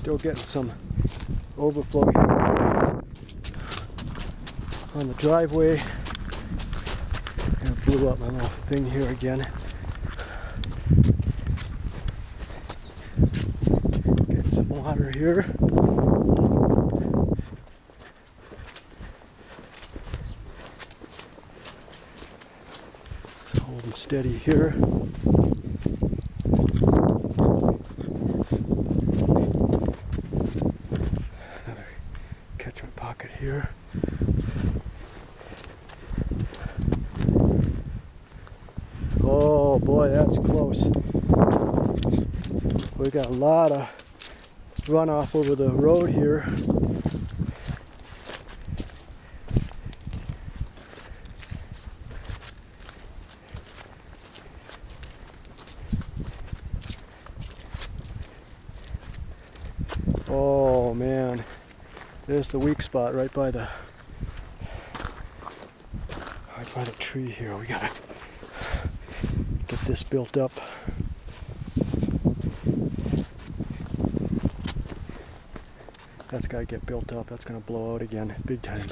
Still getting some overflow here on the driveway. And blew up my little thing here again. Get some water here. Just holding steady here. Pocket here. Oh boy, that's close. We got a lot of runoff over the road here. Oh man, there's the weak spot right by the right by the tree here. We gotta get this built up. That's gotta get built up. That's gonna blow out again, big time.